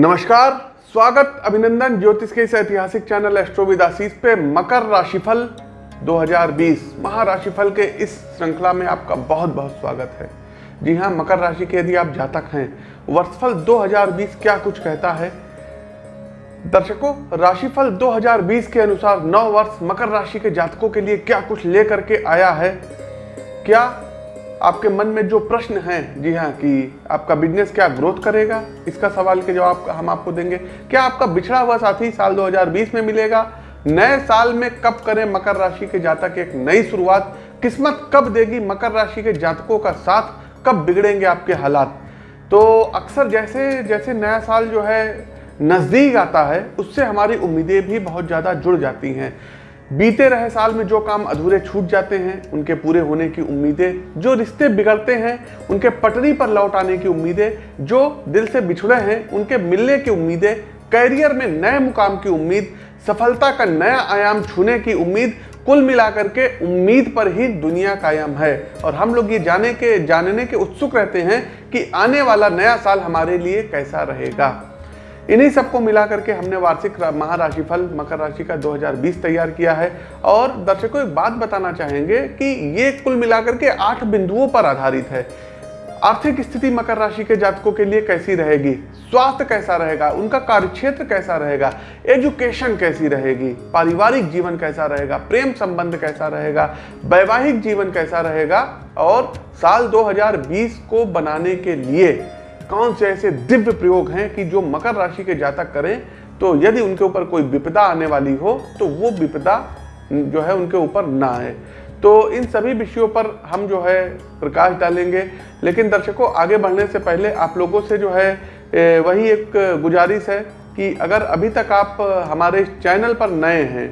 नमस्कार, स्वागत अभिनंदन ज्योतिष के इस ऐतिहासिक चैनल एस्ट्रोविदासीस पे मकर राशिफल 2020 महाराशिफल के इस श्रृंखला में आपका बहुत बहुत स्वागत है। जी हाँ मकर राशि के यदि आप जातक हैं, वर्षफल 2020 क्या कुछ कहता है? दर्शकों, राशिफल 2020 के अनुसार नौ वर्ष मकर राशि के जातकों के लिए क्या कुछ लेकर के आया है? क्या आपके मन में जो प्रश्न हैं, जी हाँ कि आपका बिज़नेस क्या ग्रोथ करेगा? इसका सवाल के जवाब हम आपको देंगे। क्या आपका बिछड़ा हुआ साथी साल 2020 में मिलेगा? नए साल में कब करें मकर राशि के जातक एक नई शुरुआत? किस्मत कब देगी मकर राशि के जातकों का साथ? कब बिगड़ेंगे आपके हालात? तो अक्सर जैसे जैसे नया साल जो है नज़दीक आता है, उससे हमारी उम्मीदें भी बहुत ज़्यादा जुड़ जाती हैं। बीते रहे साल में जो काम अधूरे छूट जाते हैं, उनके पूरे होने की उम्मीदें, जो रिश्ते बिगड़ते हैं, उनके पटरी पर लौट आने की उम्मीदें, जो दिल से बिछड़े हैं, उनके मिलने की उम्मीदें, कैरियर में नए मुकाम की उम्मीद, सफलता का नया आयाम छूने की उम्मीद, कुल मिलाकर के उम्मीद पर ही दुनिया कायम है। और हम लोग ये जाने के, जानने के उत्सुक रहते हैं कि आने वाला नया साल हमारे लिए कैसा रहेगा। इन्हीं सबको मिला करके हमने वार्षिक महाराशिफल, मकर राशि का 2020 तैयार किया है। और दर्शकों, एक बात बताना चाहेंगे कि ये कुल मिलाकर के आठ बिंदुओं पर आधारित है। आर्थिक स्थिति मकर राशि के जातकों के लिए कैसी रहेगी? स्वास्थ्य कैसा रहेगा? उनका कार्यक्षेत्र कैसा रहेगा? एजुकेशन कैसी रहेगी? पारिवारिक जीवन कैसा रहेगा? प्रेम संबंध कैसा रहेगा? वैवाहिक जीवन कैसा रहेगा? और साल 2020 को बनाने के लिए कौन से ऐसे दिव्य प्रयोग हैं कि जो मकर राशि के जातक करें तो यदि उनके ऊपर कोई विपदा आने वाली हो तो वो विपदा जो है उनके ऊपर ना आए। तो इन सभी विषयों पर हम जो है प्रकाश डालेंगे। लेकिन दर्शकों, आगे बढ़ने से पहले आप लोगों से जो है वही एक गुजारिश है कि अगर अभी तक आप हमारे चैनल पर नए हैं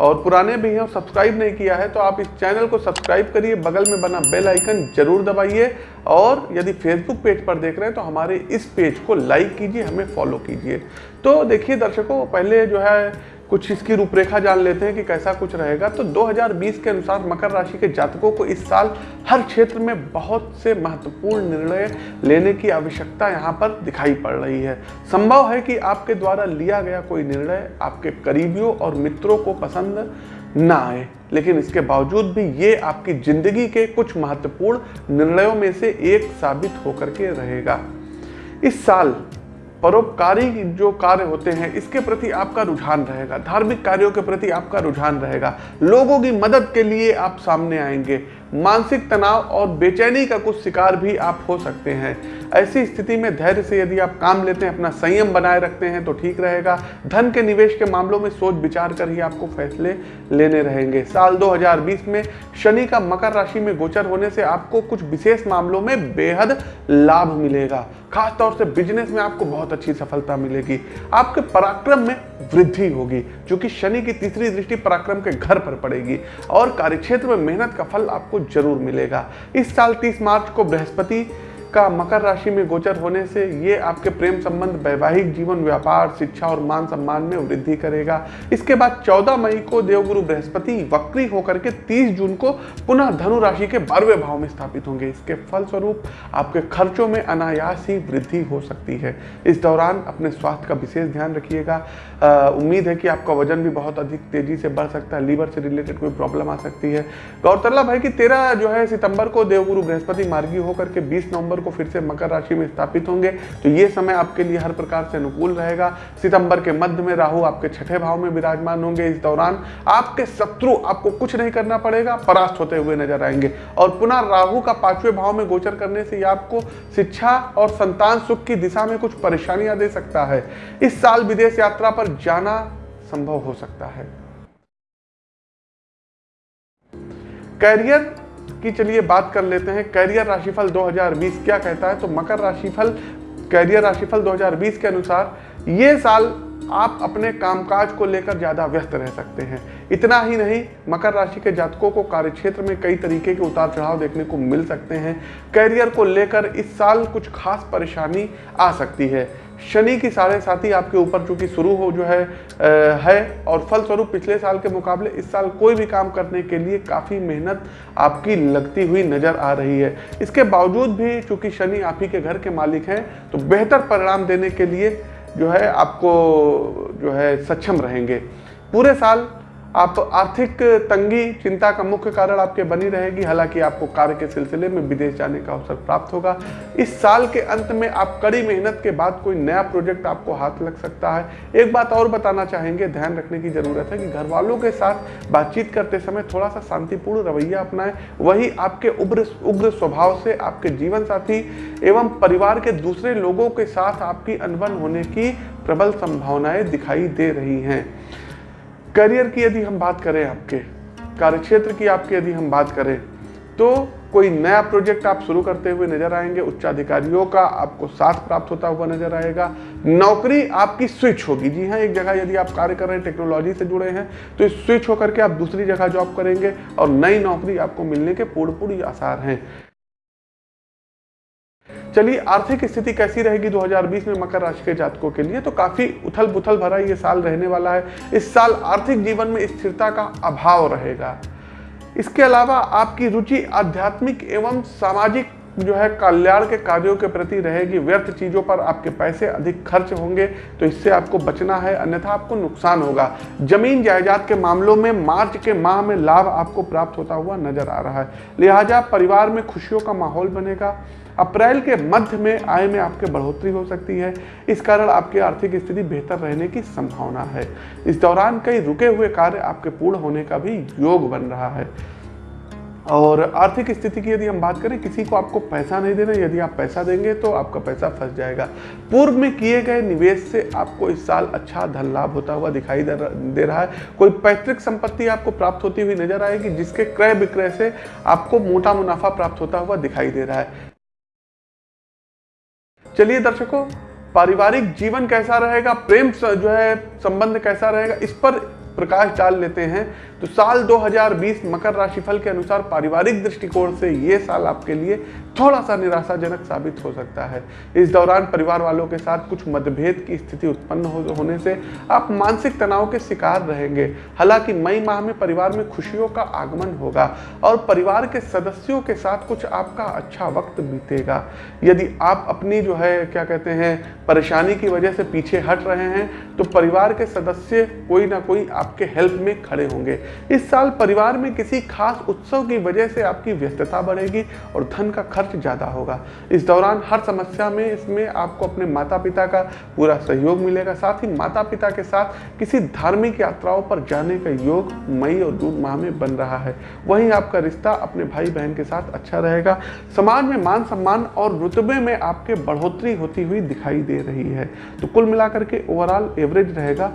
और पुराने भी हैं, सब्सक्राइब नहीं किया है तो आप इस चैनल को सब्सक्राइब करिए, बगल में बना बेल आइकन ज़रूर दबाइए, और यदि फेसबुक पेज पर देख रहे हैं तो हमारे इस पेज को लाइक कीजिए, हमें फॉलो कीजिए। तो देखिए दर्शकों, पहले जो है कुछ इसकी रूपरेखा जान लेते हैं कि कैसा कुछ रहेगा। तो 2020 के अनुसार मकर राशि के जातकों को इस साल हर क्षेत्र में बहुत से महत्वपूर्ण निर्णय लेने की आवश्यकता यहाँ पर दिखाई पड़ रही है। संभव है कि आपके द्वारा लिया गया कोई निर्णय आपके करीबियों और मित्रों को पसंद ना आए। लेकिन इसके बावजूद भी ये आपकी ज़िंदगी के कुछ महत्वपूर्ण निर्णयों में से एक साबित होकर के रहेगा। इस साल परोपकारी जो कार्य होते हैं, इसके प्रति आपका रुझान रहेगा। धार्मिक कार्यों के प्रति आपका रुझान रहेगा। लोगों की मदद के लिए आप सामने आएँगे। मानसिक तनाव और बेचैनी का कुछ शिकार भी आप हो सकते हैं। ऐसी स्थिति में धैर्य से यदि आप काम लेते हैं, अपना संयम बनाए रखते हैं तो ठीक रहेगा। धन के निवेश के मामलों में सोच विचार कर ही आपको फैसले लेने रहेंगे। साल 2020 में शनि का मकर राशि में गोचर होने से आपको कुछ विशेष मामलों में बेहद लाभ मिलेगा। खास तौर से बिज़नेस में आपको बहुत अच्छी सफलता मिलेगी। आपके पराक्रम में वृद्धि होगी, जो क्योंकि शनि की तीसरी दृष्टि पराक्रम के घर पर पड़ेगी और कार्यक्षेत्र में मेहनत का फल आपको ज़रूर मिलेगा। इस साल 30 मार्च को बृहस्पति का मकर राशि में गोचर होने से ये आपके प्रेम संबंध, वैवाहिक जीवन, व्यापार, शिक्षा और मान सम्मान में वृद्धि करेगा। इसके बाद 14 मई को देवगुरु बृहस्पति वक्री होकर के 30 जून को पुनः धनु राशि के बारहवें भाव में स्थापित होंगे। इसके फलस्वरूप आपके खर्चों में अनायास ही वृद्धि हो सकती है। इस दौरान अपने स्वास्थ्य का विशेष ध्यान रखिएगा। उम्मीद है कि आपका वज़न भी बहुत अधिक तेज़ी से बढ़ सकता है। लीवर से रिलेटेड कोई प्रॉब्लम आ सकती है। गौरतलब है कि तेरह जो है सितंबर को देवगुरु बृहस्पति मार्गी होकर के बीस नवंबर नवंबर को फिर से मकर राशि में स्थापित होंगे। तो ये समय आपके लिए हर प्रकार से अनुकूल रहेगा। सितंबर के मध्य में राहु आपके छठे भाव में विराजमान होंगे। इस दौरान आपके शत्रु आपको कुछ नहीं करना पड़ेगा, परास्त होते हुए नज़र आएँगे। और पुनः राहु का पाँचवें भाव में गोचर करने से आपको शिक्षा और संतान सुख की दिशा में कुछ परेशानियाँ दे सकता है। इस साल विदेश यात्रा पर जाना संभव हो सकता है। कैरियर की चलिए बात कर लेते हैं कैरियर राशिफल 2020 क्या कहता है? तो मकर राशिफल कैरियर राशिफल 2020 के अनुसार ये साल आप अपने कामकाज को लेकर ज़्यादा व्यस्त रह सकते हैं। इतना ही नहीं मकर राशि के जातकों को कार्यक्षेत्र में कई तरीके के उतार चढ़ाव देखने को मिल सकते हैं। कैरियर को लेकर इस साल कुछ खास परेशानी आ सकती है। शनि की साढ़े साथी आपके ऊपर चूँकि शुरू हो जो है आ, है और फलस्वरूप पिछले साल के मुकाबले इस साल कोई भी काम करने के लिए काफ़ी मेहनत आपकी लगती हुई नज़र आ रही है। इसके बावजूद भी चूँकि शनि आप ही के घर के मालिक हैं तो बेहतर परिणाम देने के लिए जो है आपको जो है सक्षम रहेंगे। पूरे साल आप आर्थिक तंगी, चिंता का मुख्य कारण आपके बनी रहेगी। हालाँकि आपको कार्य के सिलसिले में विदेश जाने का अवसर प्राप्त होगा। इस साल के अंत में आप कड़ी मेहनत के बाद कोई नया प्रोजेक्ट आपको हाथ लग सकता है। एक बात और बताना चाहेंगे, ध्यान रखने की ज़रूरत है कि घर वालों के साथ बातचीत करते समय थोड़ा सा शांतिपूर्ण रवैया अपनाएँ। वही आपके उग्र उग्र स्वभाव से आपके जीवन साथी एवं परिवार के दूसरे लोगों के साथ आपकी अनबन होने की प्रबल संभावनाएँ दिखाई दे रही हैं। करियर की यदि हम बात करें आपके, कार्यक्षेत्र की आपके यदि हम बात करें तो कोई नया प्रोजेक्ट आप शुरू करते हुए नज़र आएँगे, उच्चाधिकारियों का आपको साथ प्राप्त होता हुआ नज़र आएगा, नौकरी आपकी स्विच होगी। जी हाँ एक जगह यदि आप कार्य कर रहे हैं, टेक्नोलॉजी से जुड़े हैं तो स्विच होकर के आप दूसरी जगह जॉब करेंगे और नई नौकरी आपको मिलने के पूर्ण पूर्ण आसार हैं। चलिए, आर्थिक स्थिति कैसी रहेगी 2020 में मकर राशि के जातकों के लिए? तो काफ़ी उथल पुथल भरा ये साल रहने वाला है। इस साल आर्थिक जीवन में स्थिरता का अभाव रहेगा। इसके अलावा आपकी रुचि आध्यात्मिक एवं सामाजिक जो है कल्याण के कार्यों के प्रति रहेगी। व्यर्थ चीज़ों पर आपके पैसे अधिक खर्च होंगे तो इससे आपको बचना है, अन्यथा आपको नुकसान होगा। ज़मीन जायदाद के मामलों में मार्च के माह में लाभ आपको प्राप्त होता हुआ नज़र आ रहा है। लिहाजा परिवार में खुशियों का माहौल बनेगा। अप्रैल के मध्य में आय में आपके बढ़ोतरी हो सकती है। इस कारण आपकी आर्थिक स्थिति बेहतर रहने की संभावना है। इस दौरान कई रुके हुए कार्य आपके पूर्ण होने का भी योग बन रहा है। और आर्थिक स्थिति की यदि हम बात करें, किसी को आपको पैसा नहीं देना, यदि आप पैसा देंगे तो आपका पैसा फंस जाएगा। पूर्व में किए गए निवेश से आपको इस साल अच्छा धन लाभ होता हुआ दिखाई दे रहा है। कोई पैतृक संपत्ति आपको प्राप्त होती हुई नज़र आएगी, जिसके क्रय विक्रय से आपको मोटा मुनाफा प्राप्त होता हुआ दिखाई दे रहा है। चलिए दर्शकों, पारिवारिक जीवन कैसा रहेगा, प्रेम जो है, संबंध कैसा रहेगा, इस पर प्रकाश डाल लेते हैं। तो साल 2020 मकर राशिफल के अनुसार पारिवारिक दृष्टिकोण से ये साल आपके लिए थोड़ा सा निराशाजनक साबित हो सकता है। इस दौरान परिवार वालों के साथ कुछ मतभेद की स्थिति उत्पन्न हो, होने से आप मानसिक तनाव के शिकार रहेंगे। हालाँकि मई माह में परिवार में खुशियों का आगमन होगा और परिवार के सदस्यों के साथ कुछ आपका अच्छा वक्त बीतेगा। यदि आप अपनी जो है क्या कहते हैं परेशानी की वजह से पीछे हट रहे हैं तो परिवार के सदस्य कोई ना कोई आपके हेल्प में खड़े होंगे। इस साल परिवार में किसी खास उत्सव की वजह से आपकी व्यस्तता बढ़ेगी और धन का खर्च ज़्यादा होगा। इस दौरान हर समस्या में इसमें आपको अपने माता पिता का पूरा सहयोग मिलेगा। साथ ही माता पिता के साथ किसी धार्मिक यात्राओं पर जाने का योग मई और जून माह में बन रहा है। वहीं आपका रिश्ता अपने भाई बहन के साथ अच्छा रहेगा। समाज में मान सम्मान और रुतबे में आपके बढ़ोतरी होती हुई दिखाई दे रही है। तो कुल मिलाकर के ओवरऑल एवरेज रहेगा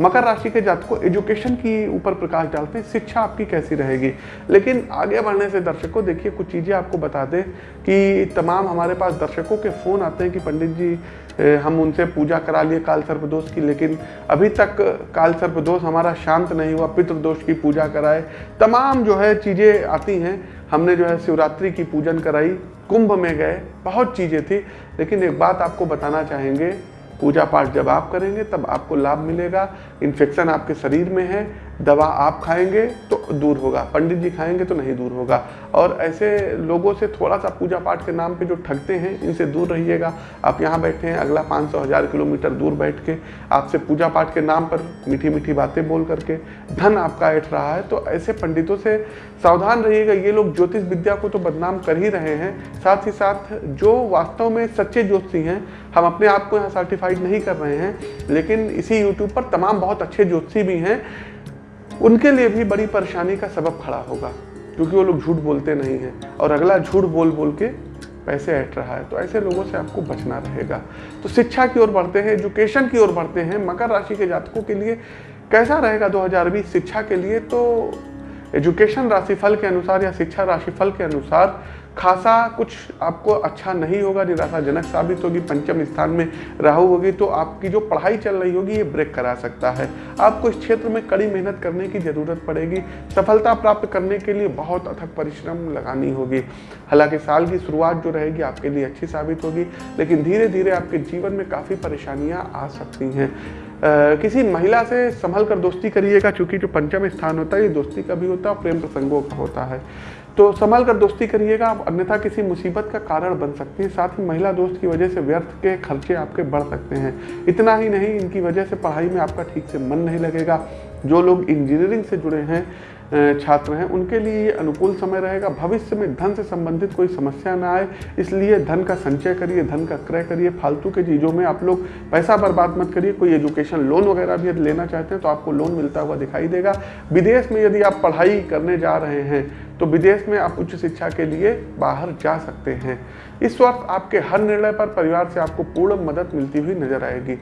मकर राशि के जातकों एजुकेशन की ऊपर प्रकाश डालते हैं, शिक्षा आपकी कैसी रहेगी? लेकिन आगे बढ़ने से दर्शकों, देखिए, कुछ चीज़ें आपको बता दें कि तमाम हमारे पास दर्शकों के फ़ोन आते हैं कि पंडित जी हम उनसे पूजा करा लिए काल सर्पदोष की, लेकिन अभी तक काल सर्पदोष हमारा शांत नहीं हुआ, पितृदोष की पूजा कराए। तमाम जो है चीज़ें आती हैं। हमने जो है शिवरात्रि की पूजन कराई, कुंभ में गए, बहुत चीज़ें थी। लेकिन एक बात आपको बताना चाहेंगे पूजा पाठ जब आप करेंगे तब आपको लाभ मिलेगा। इन्फेक्शन आपके शरीर में है दवा आप खाएँगे तो दूर होगा, पंडित जी खाएँगे तो नहीं दूर होगा। और ऐसे लोगों से थोड़ा सा पूजा पाठ के नाम पे जो ठगते हैं, इनसे दूर रहिएगा। आप यहाँ बैठे हैं, अगला पाँच सौ हज़ार किलोमीटर दूर बैठ के आपसे पूजा पाठ के नाम पर मीठी मीठी बातें बोल करके धन आपका ऐठ रहा है। तो ऐसे पंडितों से सावधान रहिएगा। ये लोग ज्योतिष विद्या को तो बदनाम कर ही रहे हैं। साथ ही साथ जो वास्तव में सच्चे ज्योतिषी हैं, हम अपने आप को यहाँ सर्टिफाइड नहीं कर रहे हैं। लेकिन इसी यूट्यूब पर तमाम बहुत अच्छे ज्योतिषी भी हैं। उनके लिए भी बड़ी परेशानी का सबब खड़ा होगा, क्योंकि वो लोग झूठ बोलते नहीं हैं और अगला झूठ बोल बोल के पैसे ऐट रहा है तो ऐसे लोगों से आपको बचना रहेगा। तो शिक्षा की ओर बढ़ते हैं, एजुकेशन की ओर बढ़ते हैं, मकर राशि के जातकों के लिए कैसा रहेगा 2020 शिक्षा के लिए? तो एजुकेशन राशिफल के अनुसार या शिक्षा राशिफल के अनुसार खासा कुछ आपको अच्छा नहीं होगा निराशाजनक साबित होगी पंचम स्थान में राहु होगी तो आपकी जो पढ़ाई चल रही होगी ये ब्रेक करा सकता है। आपको इस क्षेत्र में कड़ी मेहनत करने की ज़रूरत पड़ेगी। सफलता प्राप्त करने के लिए बहुत अथक परिश्रम लगानी होगी। हालाँकि साल की शुरुआत जो रहेगी आपके लिए अच्छी साबित होगी लेकिन धीरे धीरे आपके जीवन में काफ़ी परेशानियाँ आ सकती हैं। Uh, किसी महिला से संभल कर दोस्ती करिएगा क्योंकि जो पंचम स्थान होता है ये दोस्ती का भी होता है प्रेम प्रसंगों का होता है। तो संभाल कर दोस्ती करिएगा, आप अन्यथा किसी मुसीबत का कारण बन सकती है। साथ ही महिला दोस्त की वजह से व्यर्थ के खर्चे आपके बढ़ सकते हैं। इतना ही नहीं, इनकी वजह से पढ़ाई में आपका ठीक से मन नहीं लगेगा। जो लोग इंजीनियरिंग से जुड़े हैं छात्र हैं, उनके लिए ये अनुकूल समय रहेगा। भविष्य में धन से संबंधित कोई समस्या ना आए, इसलिए धन का संचय करिए, धन का क्रय करिए। फालतू के चीज़ों में आप लोग पैसा बर्बाद मत करिए। कोई एजुकेशन लोन वगैरह भी यदि लेना चाहते हैं तो आपको लोन मिलता हुआ दिखाई देगा। विदेश में यदि आप पढ़ाई करने जा रहे हैं तो विदेश में आप उच्च शिक्षा के लिए बाहर जा सकते हैं। इस वक्त आपके हर निर्णय पर परिवार से आपको पूर्ण मदद मिलती हुई नज़र आएगी।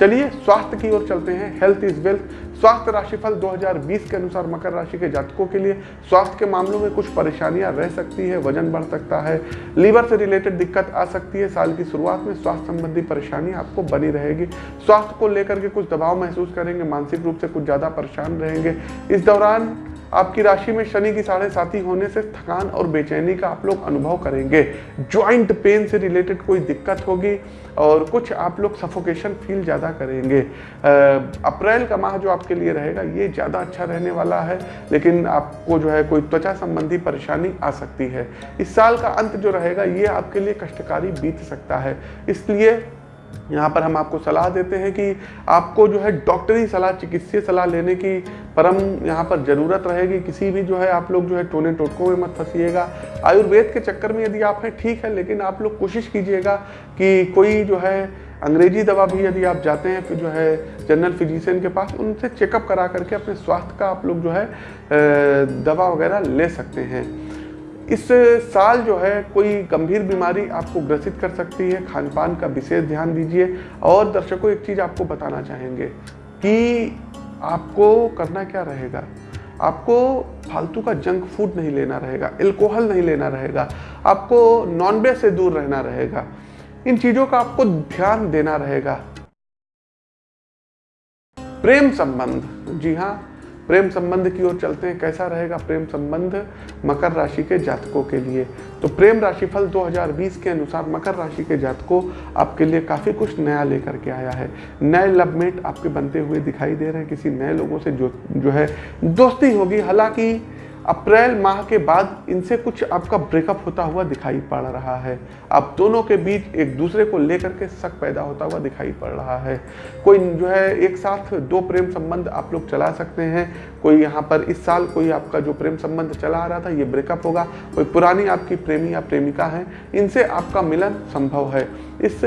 चलिए, स्वास्थ्य की ओर चलते हैं। हेल्थ इज़ वेल्थ स्वास्थ्य राशिफल 2020 के अनुसार मकर राशि के जातकों के लिए स्वास्थ्य के मामलों में कुछ परेशानियाँ रह सकती है, वज़न बढ़ सकता है, लीवर से रिलेटेड दिक्कत आ सकती है। साल की शुरुआत में स्वास्थ्य संबंधी परेशानी आपको बनी रहेगी। स्वास्थ्य को लेकर के कुछ दबाव महसूस करेंगे, मानसिक रूप से कुछ ज़्यादा परेशान रहेंगे। इस दौरान आपकी राशि में शनि की साढ़े साथी होने से थकान और बेचैनी का आप लोग अनुभव करेंगे। ज्वाइंट पेन से रिलेटेड कोई दिक्कत होगी और कुछ आप लोग सफोकेशन फील ज़्यादा करेंगे। अप्रैल का माह जो आपके लिए रहेगा, ये ज़्यादा अच्छा रहने वाला है, लेकिन आपको जो है कोई त्वचा संबंधी परेशानी आ सकती है। इस साल का अंत जो रहेगा, ये आपके लिए कष्टकारी बीत सकता है। इसलिए यहाँ पर हम आपको सलाह देते हैं कि आपको जो है डॉक्टरी सलाह, चिकित्सीय सलाह लेने की परम यहाँ पर ज़रूरत रहेगी। किसी भी जो है आप लोग जो है टोने टोटकों में मत फंसीएगा। आयुर्वेद के चक्कर में यदि आप हैं, ठीक है, लेकिन आप लोग कोशिश कीजिएगा कि कोई जो है अंग्रेज़ी दवा भी यदि आप जाते हैं फिर जो है जनरल फिजिशियन के पास, उनसे चेकअप करा करके अपने स्वास्थ्य का आप लोग जो है दवा वगैरह ले सकते हैं। इस साल जो है कोई गंभीर बीमारी आपको ग्रसित कर सकती है खान पान का विशेष ध्यान दीजिए। और दर्शकों, एक चीज़ आपको बताना चाहेंगे कि आपको करना क्या रहेगा? आपको फालतू का जंक फ़ूड नहीं लेना रहेगा एल्कोहल नहीं लेना रहेगा, आपको नॉनवेज से दूर रहना रहेगा। इन चीज़ों का आपको ध्यान देना रहेगा। प्रेम संबंध, जी हाँ प्रेम संबंध की ओर चलते हैं, कैसा रहेगा प्रेम संबंध? मकर राशि के जातकों के लिए। तो प्रेम राशिफल 2020 के अनुसार मकर राशि के जातकों आपके लिए काफ़ी कुछ नया लेकर के आया है। नए लवमेट आपके बनते हुए दिखाई दे रहे हैं। किसी नए लोगों से जो जो है दोस्ती होगी। हालाँकि अप्रैल माह के बाद इनसे कुछ आपका ब्रेकअप होता हुआ दिखाई पड़ रहा है। आप दोनों के बीच एक दूसरे को लेकर के शक पैदा होता हुआ दिखाई पड़ रहा है। कोई जो है, एक साथ दो प्रेम संबंध आप लोग चला सकते हैं। कोई यहाँ पर इस साल कोई आपका जो प्रेम संबंध चला आ रहा था, ये ब्रेकअप होगा। कोई पुरानी आपकी प्रेमी या प्रेमिका है। इनसे आपका मिलन संभव है। इस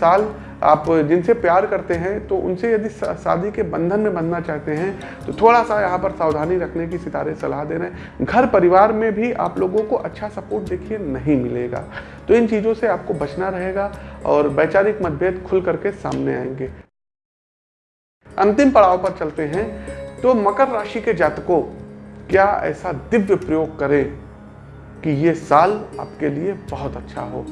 साल आप जिनसे प्यार करते हैं तो उनसे यदि शादी के बंधन में बंधना चाहते हैं तो थोड़ा सा यहाँ पर सावधानी रखने की सितारे सलाह दे रहे हैं। घर परिवार में भी आप लोगों को अच्छा सपोर्ट देखिए, नहीं मिलेगा। तो इन चीज़ों से आपको बचना रहेगा और वैचारिक मतभेद खुल करके सामने आएँगे। अंतिम पड़ाव पर चलते हैं। तो मकर राशि के जातकों, क्या ऐसा दिव्य प्रयोग करें कि ये साल आपके लिए बहुत अच्छा हो?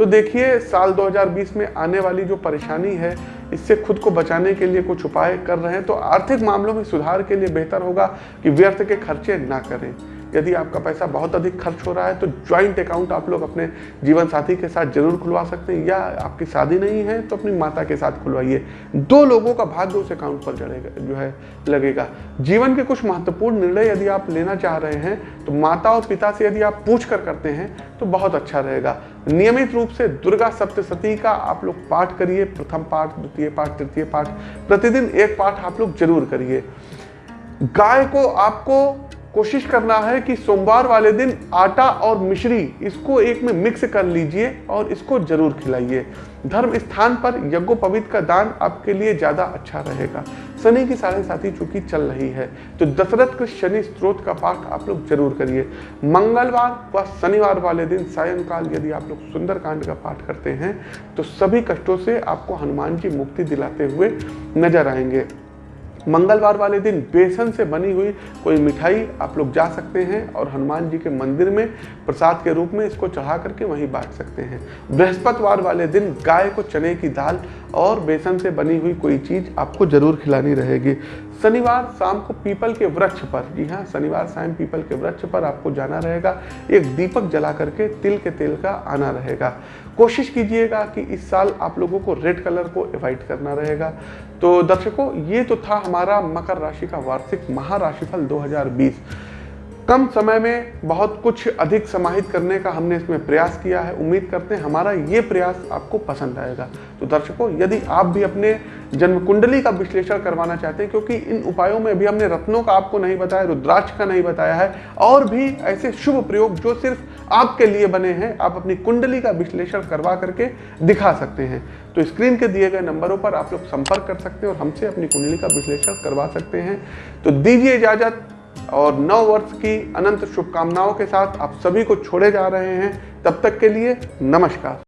तो देखिए, साल 2020 में आने वाली जो परेशानी है, इससे खुद को बचाने के लिए कुछ उपाय कर रहे हैं तो आर्थिक मामलों में सुधार के लिए बेहतर होगा कि व्यर्थ के खर्चे ना करें। यदि आपका पैसा बहुत अधिक खर्च हो रहा है तो ज्वाइंट अकाउंट आप लोग अपने जीवन साथी के साथ ज़रूर खुलवा सकते हैं, या आपकी शादी नहीं है तो अपनी माता के साथ खुलवाइए। दो लोगों का भाग्य उस अकाउंट पर जड़ेगा जो है, लगेगा। जीवन के कुछ महत्वपूर्ण निर्णय यदि आप लेना चाह रहे हैं तो माता और पिता से यदि आप पूछ कर करते हैं तो बहुत अच्छा रहेगा। नियमित रूप से दुर्गा सप्तशती का आप लोग पाठ करिए, प्रथम पाठ, द्वितीय पाठ, तृतीय पाठ, प्रतिदिन एक पाठ आप लोग ज़रूर करिए। गाय को आपको कोशिश करना है कि सोमवार वाले दिन आटा और मिश्री इसको एक में मिक्स कर लीजिए और इसको ज़रूर खिलाइए। धर्म स्थान पर यज्ञोपवित का दान आपके लिए ज़्यादा अच्छा रहेगा। शनि की साढ़े साथी चूँकि चल रही है तो दशरथ के शनि स्त्रोत का पाठ आप लोग ज़रूर करिए। मंगलवार व शनिवार वाले दिन सायंकाल यदि आप लोग सुंदरकांड का पाठ करते हैं तो सभी कष्टों से आपको हनुमान जी मुक्ति दिलाते हुए नज़र आएँगे। मंगलवार वाले दिन बेसन से बनी हुई कोई मिठाई आप लोग जा सकते हैं और हनुमान जी के मंदिर में प्रसाद के रूप में इसको चढ़ा करके वहीं बांट सकते हैं। बृहस्पतिवार वाले दिन गाय को चने की दाल और बेसन से बनी हुई कोई चीज़ आपको ज़रूर खिलानी रहेगी। शनिवार शाम को पीपल के वृक्ष पर। जी हाँ शनिवार शाम पीपल के वृक्ष पर आपको जाना रहेगा। एक दीपक जला करके तिल के तेल का आना रहेगा। कोशिश कीजिएगा कि इस साल आप लोगों को रेड कलर को अवॉइड करना रहेगा। तो दर्शकों, ये तो था हमारा मकर राशि का वार्षिक महाराशिफल 2020 कम समय में बहुत कुछ अधिक समाहित करने का हमने इसमें प्रयास किया है। उम्मीद करते हैं हमारा ये प्रयास आपको पसंद आएगा। तो दर्शकों, यदि आप भी अपने जन्म कुंडली का विश्लेषण करवाना चाहते हैं, क्योंकि इन उपायों में भी हमने रत्नों का आपको नहीं बताया, रुद्राक्ष का नहीं बताया है, और भी ऐसे शुभ प्रयोग जो सिर्फ़ आपके लिए बने हैं, आप अपनी कुंडली का विश्लेषण करवा करके दिखा सकते हैं। तो स्क्रीन के दिए गए नंबरों पर आप लोग संपर्क कर सकते हैं और हमसे अपनी कुंडली का विश्लेषण करवा सकते हैं। तो दीजिए इजाज़त। और नव वर्ष की अनंत शुभकामनाओं के साथ आप सभी को छोड़े जा रहे हैं। तब तक के लिए नमस्कार।